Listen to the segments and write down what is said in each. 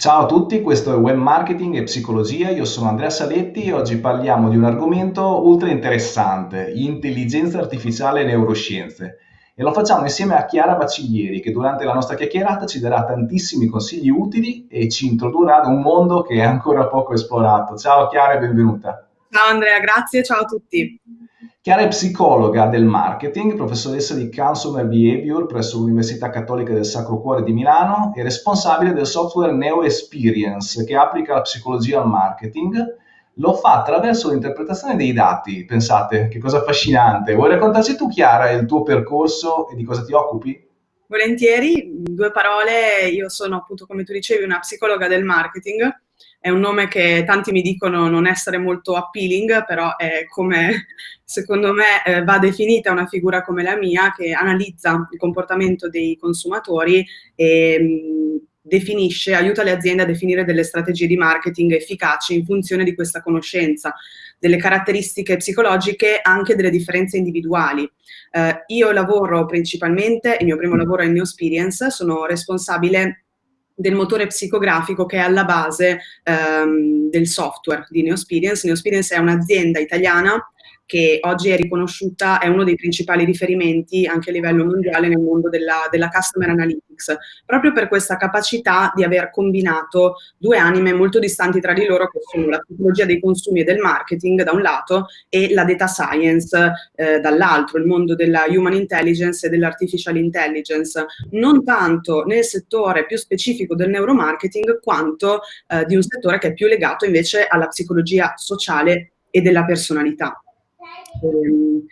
Ciao a tutti, questo è Web Marketing e Psicologia, io sono Andrea Saletti e oggi parliamo di un argomento ultra interessante, intelligenza artificiale e neuroscienze. E lo facciamo insieme a Chiara Baciglieri che durante la nostra chiacchierata ci darà tantissimi consigli utili e ci introdurrà ad un mondo che è ancora poco esplorato. Ciao Chiara e benvenuta. Ciao Andrea, grazie, ciao a tutti. Chiara è psicologa del marketing, professoressa di Consumer Behavior presso l'Università Cattolica del Sacro Cuore di Milano e responsabile del software Neo Experience che applica la psicologia al marketing. Lo fa attraverso l'interpretazione dei dati. Pensate, che cosa affascinante. Vuoi raccontarci tu, Chiara, il tuo percorso e di cosa ti occupi? Volentieri, due parole. Io sono appunto, come tu dicevi, una psicologa del marketing è un nome che tanti mi dicono non essere molto appealing, però è come, secondo me, eh, va definita una figura come la mia che analizza il comportamento dei consumatori e mh, definisce, aiuta le aziende a definire delle strategie di marketing efficaci in funzione di questa conoscenza, delle caratteristiche psicologiche, anche delle differenze individuali. Eh, io lavoro principalmente, il mio primo lavoro è in New Experience, sono responsabile del motore psicografico che è alla base ehm, del software di Neosperience. Neosperience è un'azienda italiana che oggi è riconosciuta, è uno dei principali riferimenti anche a livello mondiale nel mondo della, della customer analytics, proprio per questa capacità di aver combinato due anime molto distanti tra di loro, che sono la tecnologia dei consumi e del marketing da un lato e la data science eh, dall'altro, il mondo della human intelligence e dell'artificial intelligence, non tanto nel settore più specifico del neuromarketing quanto eh, di un settore che è più legato invece alla psicologia sociale e della personalità. Ehm,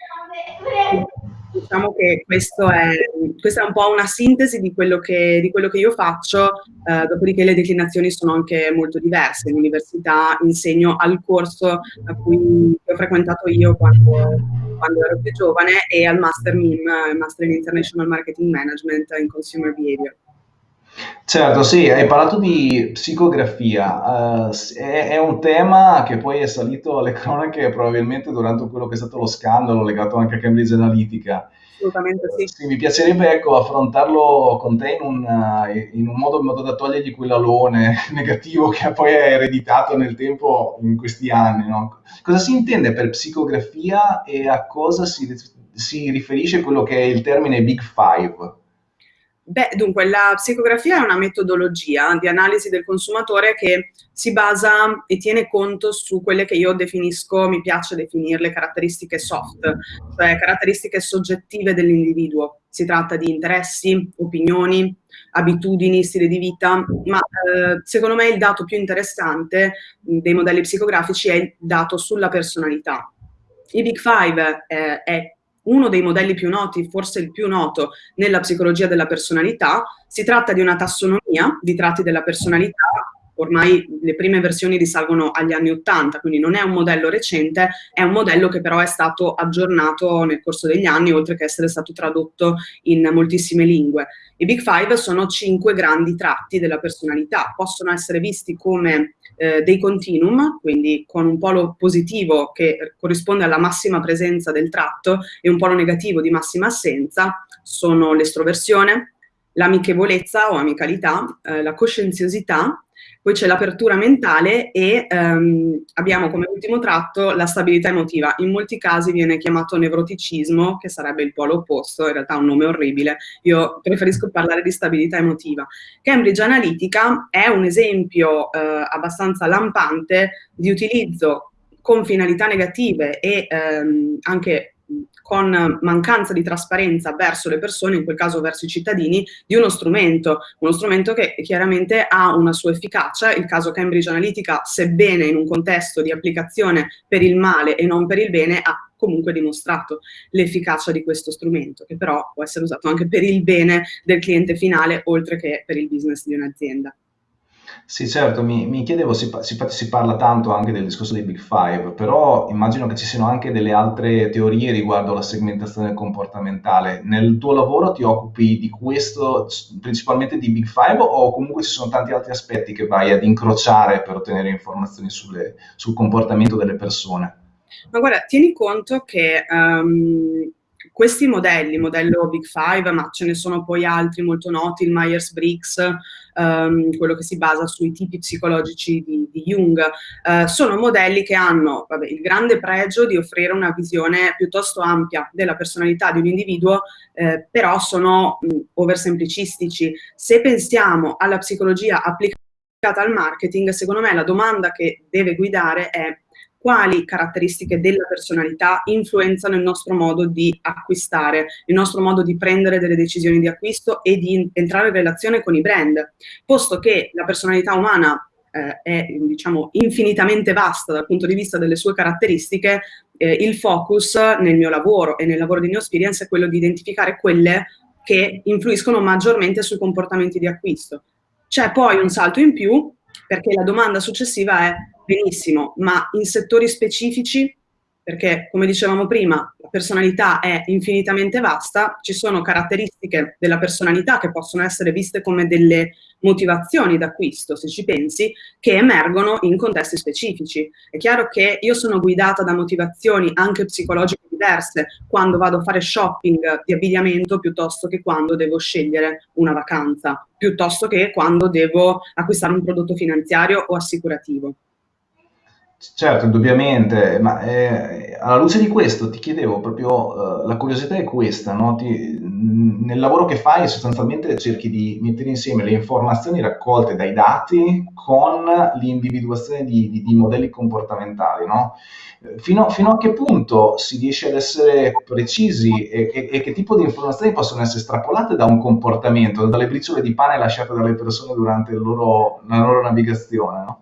diciamo che è, questa è un po' una sintesi di quello che, di quello che io faccio, eh, dopodiché le declinazioni sono anche molto diverse. In università insegno al corso a cui ho frequentato io quando, quando ero più giovane e al Master MIM, Master in International Marketing Management in Consumer Behavior. Certo, sì, hai parlato di psicografia, eh, è, è un tema che poi è salito alle cronache probabilmente durante quello che è stato lo scandalo legato anche a Cambridge Analytica. Assolutamente sì. Sì, mi piacerebbe ecco, affrontarlo con te in un, in un modo, in modo da togliergli quell'alone negativo che poi è ereditato nel tempo in questi anni. No? Cosa si intende per psicografia e a cosa si, si riferisce quello che è il termine Big Five? Beh, dunque, la psicografia è una metodologia di analisi del consumatore che si basa e tiene conto su quelle che io definisco, mi piace definirle caratteristiche soft, cioè caratteristiche soggettive dell'individuo. Si tratta di interessi, opinioni, abitudini, stile di vita, ma eh, secondo me il dato più interessante dei modelli psicografici è il dato sulla personalità. I Big Five eh, è uno dei modelli più noti, forse il più noto, nella psicologia della personalità. Si tratta di una tassonomia di tratti della personalità, ormai le prime versioni risalgono agli anni 80, quindi non è un modello recente, è un modello che però è stato aggiornato nel corso degli anni, oltre che essere stato tradotto in moltissime lingue. I Big Five sono cinque grandi tratti della personalità, possono essere visti come eh, dei continuum, quindi con un polo positivo che corrisponde alla massima presenza del tratto e un polo negativo di massima assenza, sono l'estroversione, l'amichevolezza o amicalità, eh, la coscienziosità, poi c'è l'apertura mentale e ehm, abbiamo come ultimo tratto la stabilità emotiva. In molti casi viene chiamato nevroticismo, che sarebbe il polo opposto, in realtà è un nome orribile. Io preferisco parlare di stabilità emotiva. Cambridge Analytica è un esempio eh, abbastanza lampante di utilizzo con finalità negative e ehm, anche con mancanza di trasparenza verso le persone, in quel caso verso i cittadini, di uno strumento, uno strumento che chiaramente ha una sua efficacia, il caso Cambridge Analytica, sebbene in un contesto di applicazione per il male e non per il bene, ha comunque dimostrato l'efficacia di questo strumento, che però può essere usato anche per il bene del cliente finale, oltre che per il business di un'azienda. Sì, certo, mi, mi chiedevo, si, si, si, parla tanto anche del discorso dei Big Five, però immagino che ci siano anche delle altre teorie riguardo alla segmentazione comportamentale. Nel tuo lavoro ti occupi di questo, principalmente di Big Five, o comunque ci sono tanti altri aspetti che vai ad incrociare per ottenere informazioni sulle, sul comportamento delle persone? Ma guarda, tieni conto che um, questi modelli, modello Big Five, ma ce ne sono poi altri molto noti, il Myers-Briggs, um, quello che si basa sui tipi psicologici di, di Jung, uh, sono modelli che hanno vabbè, il grande pregio di offrire una visione piuttosto ampia della personalità di un individuo, eh, però sono mh, oversemplicistici. Se pensiamo alla psicologia applicata al marketing, secondo me la domanda che deve guidare è quali caratteristiche della personalità influenzano il nostro modo di acquistare, il nostro modo di prendere delle decisioni di acquisto e di entrare in relazione con i brand, posto che la personalità umana eh, è diciamo, infinitamente vasta dal punto di vista delle sue caratteristiche, eh, il focus nel mio lavoro e nel lavoro di New Experience è quello di identificare quelle che influiscono maggiormente sui comportamenti di acquisto. C'è poi un salto in più perché la domanda successiva è benissimo, ma in settori specifici, perché come dicevamo prima, la personalità è infinitamente vasta, ci sono caratteristiche della personalità che possono essere viste come delle motivazioni d'acquisto, se ci pensi, che emergono in contesti specifici. È chiaro che io sono guidata da motivazioni anche psicologiche diverse quando vado a fare shopping di abbigliamento piuttosto che quando devo scegliere una vacanza, piuttosto che quando devo acquistare un prodotto finanziario o assicurativo. Certo, indubbiamente, ma eh, alla luce di questo ti chiedevo proprio, eh, la curiosità è questa, no? Ti, nel lavoro che fai sostanzialmente cerchi di mettere insieme le informazioni raccolte dai dati con l'individuazione di, di, di modelli comportamentali, no? Fino, fino, a che punto si riesce ad essere precisi e, e, e, che tipo di informazioni possono essere estrapolate da un comportamento, dalle briciole di pane lasciate dalle persone durante loro, la loro navigazione, no?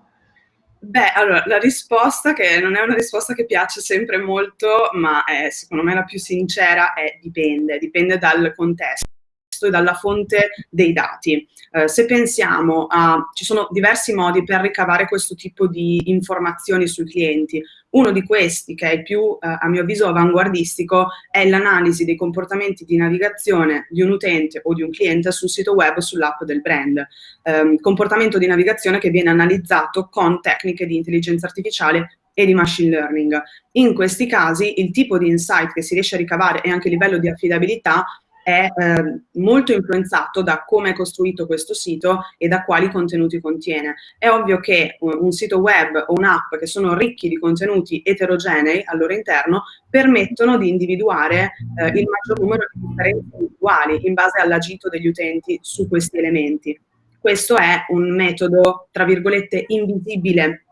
Beh, allora, la risposta, che non è una risposta che piace sempre molto, ma è secondo me la più sincera, è dipende, dipende dal contesto e dalla fonte dei dati. Eh, se pensiamo a, ci sono diversi modi per ricavare questo tipo di informazioni sui clienti. Uno di questi, che è il più, eh, a mio avviso, avanguardistico, è l'analisi dei comportamenti di navigazione di un utente o di un cliente sul sito web sull'app del brand. Eh, comportamento di navigazione che viene analizzato con tecniche di intelligenza artificiale e di machine learning. In questi casi il tipo di insight che si riesce a ricavare e anche il livello di affidabilità è eh, molto influenzato da come è costruito questo sito e da quali contenuti contiene. È ovvio che un, un sito web o un'app che sono ricchi di contenuti eterogenei al loro interno permettono di individuare eh, il maggior numero di differenze individuali in base all'agito degli utenti su questi elementi. Questo è un metodo, tra virgolette, invisibile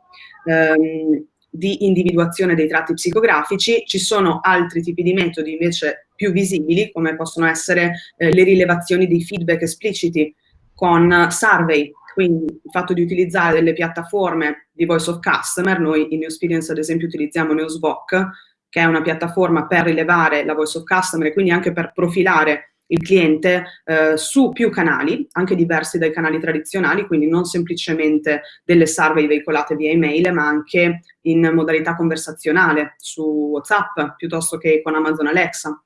ehm, di individuazione dei tratti psicografici, ci sono altri tipi di metodi invece più visibili, come possono essere eh, le rilevazioni dei feedback espliciti con survey, quindi il fatto di utilizzare delle piattaforme di voice of customer, noi in New Experience ad esempio utilizziamo Newsbook, che è una piattaforma per rilevare la voice of customer e quindi anche per profilare il cliente eh, su più canali, anche diversi dai canali tradizionali, quindi non semplicemente delle survey veicolate via email, ma anche in modalità conversazionale su WhatsApp piuttosto che con Amazon Alexa.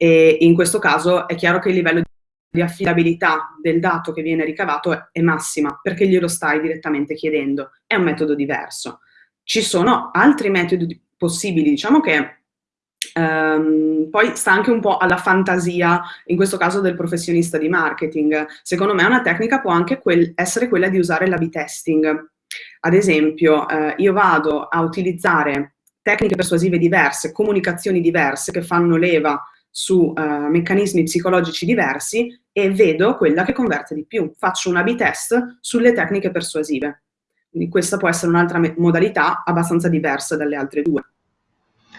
E in questo caso è chiaro che il livello di affidabilità del dato che viene ricavato è massima perché glielo stai direttamente chiedendo. È un metodo diverso. Ci sono altri metodi possibili, diciamo che Um, poi sta anche un po' alla fantasia, in questo caso del professionista di marketing. Secondo me una tecnica può anche quel, essere quella di usare l'A-B testing. Ad esempio, eh, io vado a utilizzare tecniche persuasive diverse, comunicazioni diverse che fanno leva su eh, meccanismi psicologici diversi e vedo quella che converte di più. Faccio un A-B test sulle tecniche persuasive. Quindi questa può essere un'altra modalità abbastanza diversa dalle altre due.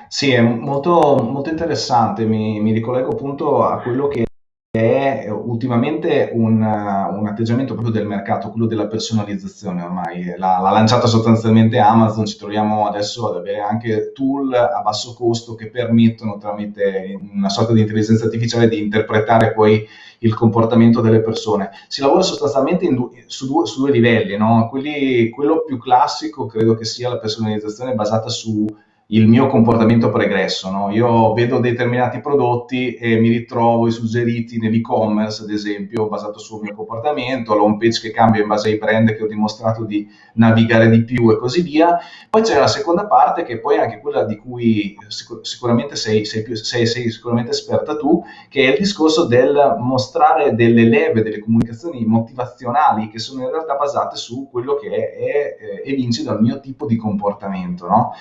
Sì, è molto, molto interessante, mi, mi ricollego appunto a quello che è ultimamente un, un, atteggiamento proprio del mercato, quello della personalizzazione ormai. L'ha, l'ha lanciata sostanzialmente Amazon, ci troviamo adesso ad avere anche tool a basso costo che permettono tramite una sorta di intelligenza artificiale di interpretare poi il comportamento delle persone. Si lavora sostanzialmente du- su, due, su, due, livelli, no? Quelli, quello più classico credo che sia la personalizzazione basata su il mio comportamento pregresso. No? Io vedo determinati prodotti e mi ritrovo i suggeriti nell'e-commerce, ad esempio, basato sul mio comportamento, la home page che cambia in base ai brand che ho dimostrato di navigare di più e così via. Poi c'è la seconda parte che poi è anche quella di cui sicur- sicuramente sei, sei, più, sei, sei sicuramente esperta tu, che è il discorso del mostrare delle leve, delle comunicazioni motivazionali che sono in realtà basate su quello che è, è, è evince dal mio tipo di comportamento. No?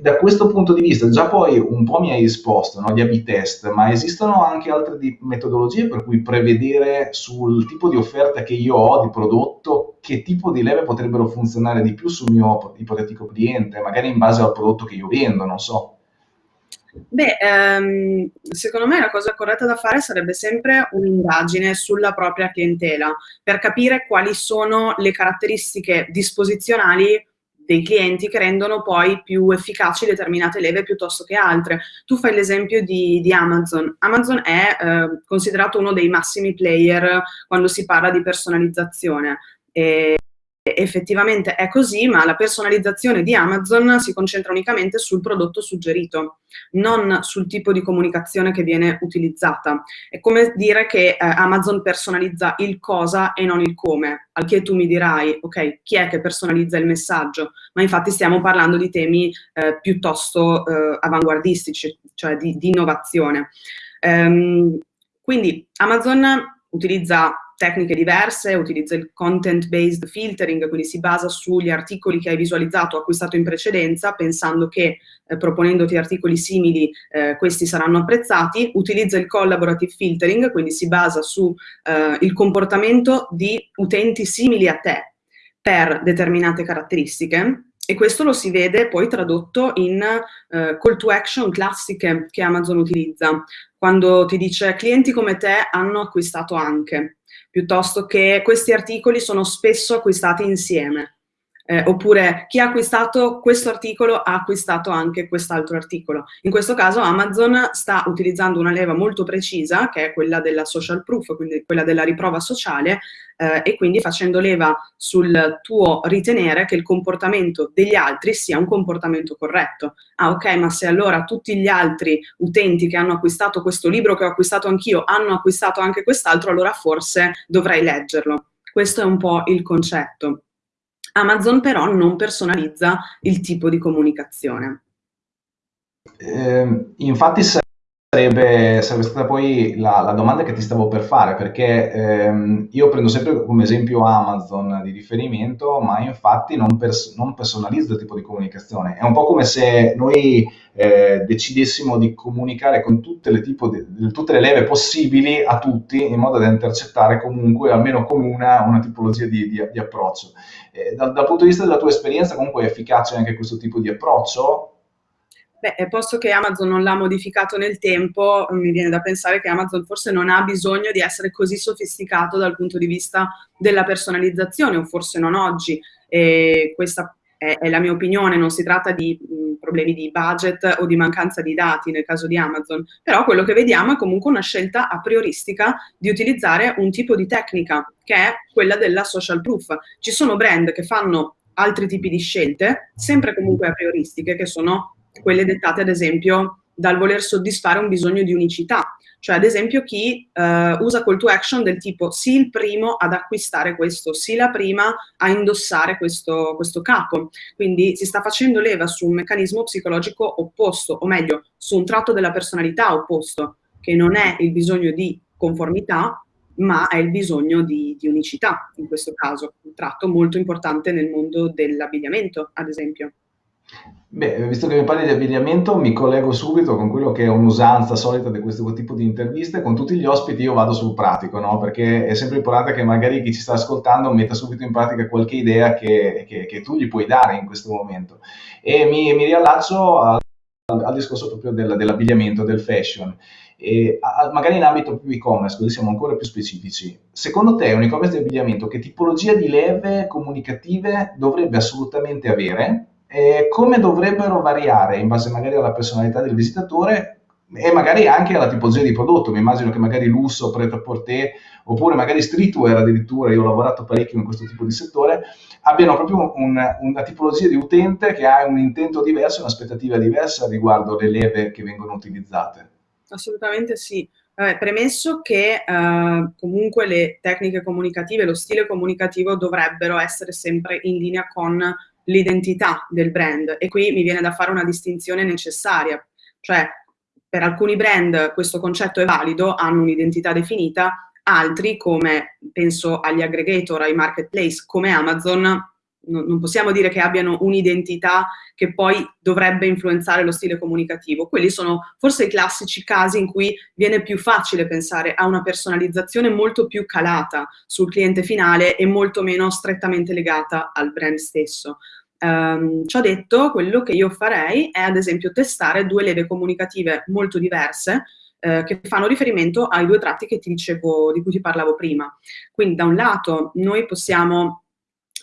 Da questo punto di vista, già poi un po' mi hai risposto, no? gli A-B test, ma esistono anche altre metodologie per cui prevedere sul tipo di offerta che io ho di prodotto che tipo di leve potrebbero funzionare di più sul mio ipotetico cliente, magari in base al prodotto che io vendo, non so. Beh, ehm, secondo me la cosa corretta da fare sarebbe sempre un'indagine sulla propria clientela per capire quali sono le caratteristiche disposizionali dei clienti che rendono poi più efficaci determinate leve piuttosto che altre. Tu fai l'esempio di, di, Amazon. Amazon è eh, considerato uno dei massimi player quando si parla di personalizzazione. E effettivamente è così, ma la personalizzazione di Amazon si concentra unicamente sul prodotto suggerito, non sul tipo di comunicazione che viene utilizzata. È come dire che eh, Amazon personalizza il cosa e non il come, al che tu mi dirai, ok, chi è che personalizza il messaggio? Ma infatti stiamo parlando di temi eh, piuttosto eh, avanguardistici, cioè di, di innovazione. Ehm, quindi Amazon utilizza tecniche diverse, utilizza il content-based filtering, quindi si basa sugli articoli che hai visualizzato o acquistato in precedenza, pensando che eh, proponendoti articoli simili eh, questi saranno apprezzati, utilizza il collaborative filtering, quindi si basa sul eh, comportamento di utenti simili a te per determinate caratteristiche, e questo lo si vede poi tradotto in uh, call to action classiche che Amazon utilizza, quando ti dice clienti come te hanno acquistato anche piuttosto che questi articoli sono spesso acquistati insieme. Eh, oppure chi ha acquistato questo articolo ha acquistato anche quest'altro articolo. In questo caso Amazon sta utilizzando una leva molto precisa, che è quella della social proof, quindi quella della riprova sociale, eh, e quindi facendo leva sul tuo ritenere che il comportamento degli altri sia un comportamento corretto. Ah ok, ma se allora tutti gli altri utenti che hanno acquistato questo libro che ho acquistato anch'io hanno acquistato anche quest'altro, allora forse dovrei leggerlo. Questo è un po' il concetto. Amazon però non personalizza il tipo di comunicazione. Eh, infatti sarebbe, sarebbe, stata poi la, la, domanda che ti stavo per fare, perché ehm, io prendo sempre come esempio Amazon di riferimento, ma infatti non, pers- non, personalizzo il tipo di comunicazione. È un po' come se noi eh, decidessimo di comunicare con tutte le, di, tutte le, leve possibili a tutti, in modo da intercettare comunque, almeno con una, una tipologia di, di, di approccio. Eh, dal, dal punto di vista della tua esperienza, comunque è efficace anche questo tipo di approccio? Beh, posto che Amazon non l'ha modificato nel tempo, mi viene da pensare che Amazon forse non ha bisogno di essere così sofisticato dal punto di vista della personalizzazione, o forse non oggi. E questa è, è la mia opinione, non si tratta di mh, problemi di budget o di mancanza di dati nel caso di Amazon, però quello che vediamo è comunque una scelta a prioristica di utilizzare un tipo di tecnica, che è quella della social proof. Ci sono brand che fanno altri tipi di scelte, sempre comunque a prioristiche, che sono quelle dettate ad esempio dal voler soddisfare un bisogno di unicità. Cioè, ad esempio, chi uh, usa call to action del tipo sii il primo ad acquistare questo, sii la prima a indossare questo, questo capo. Quindi si sta facendo leva su un meccanismo psicologico opposto, o meglio, su un tratto della personalità opposto, che non è il bisogno di conformità, ma è il bisogno di, di unicità, in questo caso, un tratto molto importante nel mondo dell'abbigliamento, ad esempio. Beh, visto che mi parli di abbigliamento, mi collego subito con quello che è un'usanza solita di questo tipo di interviste. Con tutti gli ospiti io vado sul pratico, no? Perché è sempre importante che magari chi ci sta ascoltando metta subito in pratica qualche idea che, che, che tu gli puoi dare in questo momento. E mi, mi riallaccio al, al, discorso proprio del, dell'abbigliamento, del fashion. E, magari in ambito più e-commerce, così siamo ancora più specifici. Secondo te un e-commerce di abbigliamento che tipologia di leve comunicative dovrebbe assolutamente avere? Eh, come dovrebbero variare in base magari alla personalità del visitatore e magari anche alla tipologia di prodotto. Mi immagino che magari lusso, pret-à-porter, oppure magari streetwear addirittura, io ho lavorato parecchio in questo tipo di settore, abbiano proprio un, una tipologia di utente che ha un intento diverso, un'aspettativa diversa riguardo le leve che vengono utilizzate. Assolutamente sì. Eh, premesso che eh, comunque le tecniche comunicative, lo stile comunicativo dovrebbero essere sempre in linea con l'identità del brand. E qui mi viene da fare una distinzione necessaria, cioè per alcuni brand questo concetto è valido, hanno un'identità definita, altri come penso agli aggregator, ai marketplace come Amazon non possiamo dire che abbiano un'identità che poi dovrebbe influenzare lo stile comunicativo. Quelli sono forse i classici casi in cui viene più facile pensare a una personalizzazione molto più calata sul cliente finale e molto meno strettamente legata al brand stesso. Um, ciò detto, quello che io farei è ad esempio testare due leve comunicative molto diverse eh, che fanno riferimento ai due tratti che ti dicevo, di cui ti parlavo prima. Quindi da un lato noi possiamo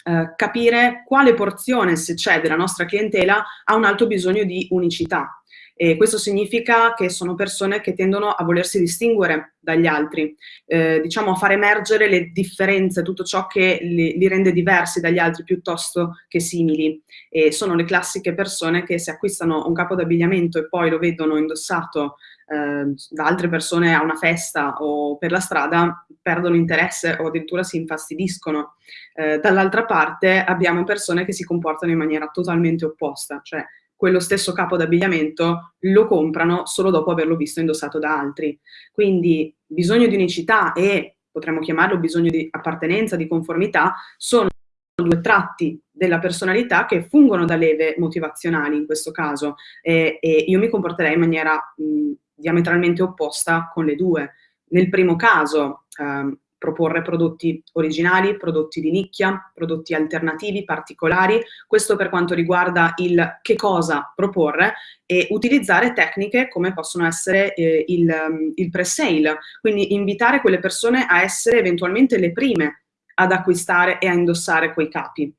eh, capire quale porzione, se c'è, della nostra clientela ha un alto bisogno di unicità. E questo significa che sono persone che tendono a volersi distinguere dagli altri, eh, diciamo a far emergere le differenze, tutto ciò che li, li, rende diversi dagli altri piuttosto che simili. E sono le classiche persone che se acquistano un capo d'abbigliamento e poi lo vedono indossato eh, da altre persone a una festa o per la strada perdono interesse o addirittura si infastidiscono. Eh, Dall'altra parte abbiamo persone che si comportano in maniera totalmente opposta, cioè quello stesso capo d'abbigliamento lo comprano solo dopo averlo visto indossato da altri. Quindi bisogno di unicità e potremmo chiamarlo bisogno di appartenenza, di conformità, sono due tratti della personalità che fungono da leve motivazionali in questo caso e, e io mi comporterei in maniera mh, diametralmente opposta con le due. Nel primo caso ehm, proporre prodotti originali, prodotti di nicchia, prodotti alternativi, particolari, questo per quanto riguarda il che cosa proporre e utilizzare tecniche come possono essere eh, il, il pre-sale, quindi invitare quelle persone a essere eventualmente le prime ad acquistare e a indossare quei capi.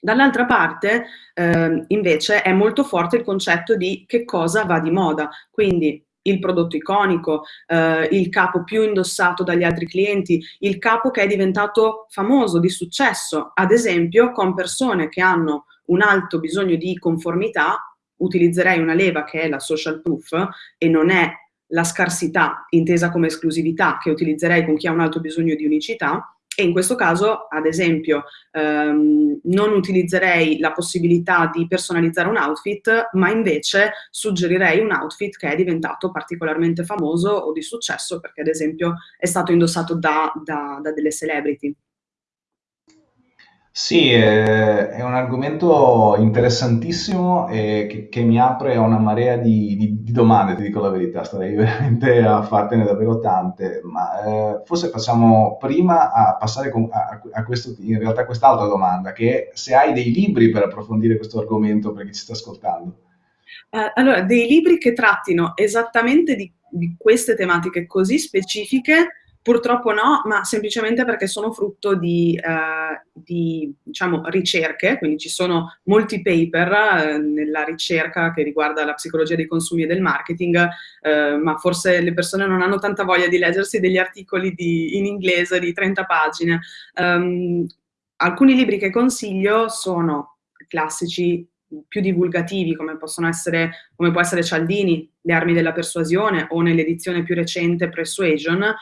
Dall'altra parte, eh, invece, è molto forte il concetto di che cosa va di moda, quindi il prodotto iconico, eh, il capo più indossato dagli altri clienti, il capo che è diventato famoso, di successo, ad esempio con persone che hanno un alto bisogno di conformità, utilizzerei una leva che è la social proof e non è la scarsità intesa come esclusività che utilizzerei con chi ha un alto bisogno di unicità, e in questo caso, ad esempio, ehm, non utilizzerei la possibilità di personalizzare un outfit, ma invece suggerirei un outfit che è diventato particolarmente famoso o di successo perché ad esempio è stato indossato da, da, da delle celebrity. Sì, è, un argomento interessantissimo e che, che mi apre a una marea di, di- di domande, ti dico la verità, starei veramente a fartene davvero tante, ma eh, forse facciamo prima a passare con- a, a questo, in realtà quest'altra domanda, che è se hai dei libri per approfondire questo argomento per chi ci sta ascoltando. Eh, allora, dei libri che trattino esattamente di, di queste tematiche così specifiche Purtroppo no, ma semplicemente perché sono frutto di, eh, di diciamo, ricerche, quindi ci sono molti paper eh, nella ricerca che riguarda la psicologia dei consumi e del marketing, eh, ma forse le persone non hanno tanta voglia di leggersi degli articoli di, in inglese di 30 pagine. Um, alcuni libri che consiglio sono classici più divulgativi come possono essere, come può essere Cialdini, Le armi della persuasione o nell'edizione più recente Persuasion,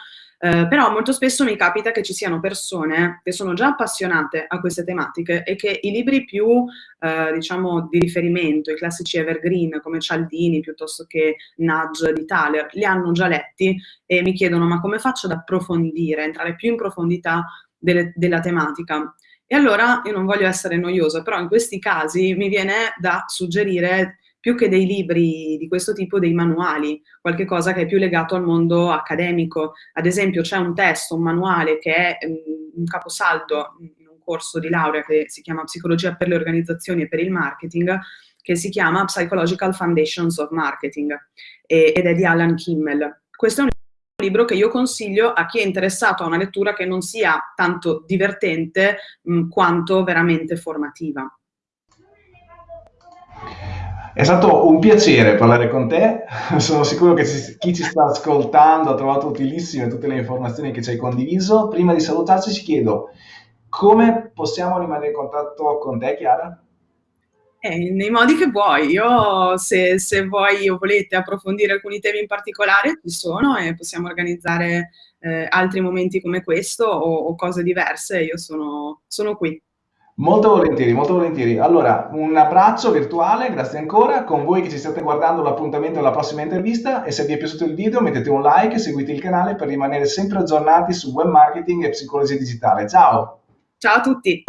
eh, però molto spesso mi capita che ci siano persone che sono già appassionate a queste tematiche e che i libri più, eh, diciamo, di riferimento, i classici evergreen come Cialdini piuttosto che Nudge di Thaler, li hanno già letti e mi chiedono ma come faccio ad approfondire, entrare più in profondità delle, della tematica? E allora io non voglio essere noiosa, però in questi casi mi viene da suggerire più che dei libri di questo tipo, dei manuali, qualche cosa che è più legato al mondo accademico. Ad esempio c'è un testo, un manuale che è um, un caposaldo in un corso di laurea che si chiama Psicologia per le organizzazioni e per il marketing, che si chiama Psychological Foundations of Marketing ed è di Alan Kimmel. Questo è un libro che io consiglio a chi è interessato a una lettura che non sia tanto divertente mh, quanto veramente formativa. È stato un piacere parlare con te, sono sicuro che chi ci sta ascoltando ha trovato utilissime tutte le informazioni che ci hai condiviso. Prima di salutarci ci chiedo come possiamo rimanere in contatto con te, Chiara? Eh, nei modi che vuoi. Io, se, se voi o volete approfondire alcuni temi in particolare, ci sono e possiamo organizzare eh, altri momenti come questo o, o cose diverse. Io sono, sono qui. Molto volentieri, molto volentieri. Allora, un abbraccio virtuale, grazie ancora. Con voi che ci state guardando l'appuntamento alla prossima intervista e se vi è piaciuto il video mettete un like e seguite il canale per rimanere sempre aggiornati su web marketing e psicologia digitale. Ciao! Ciao a tutti!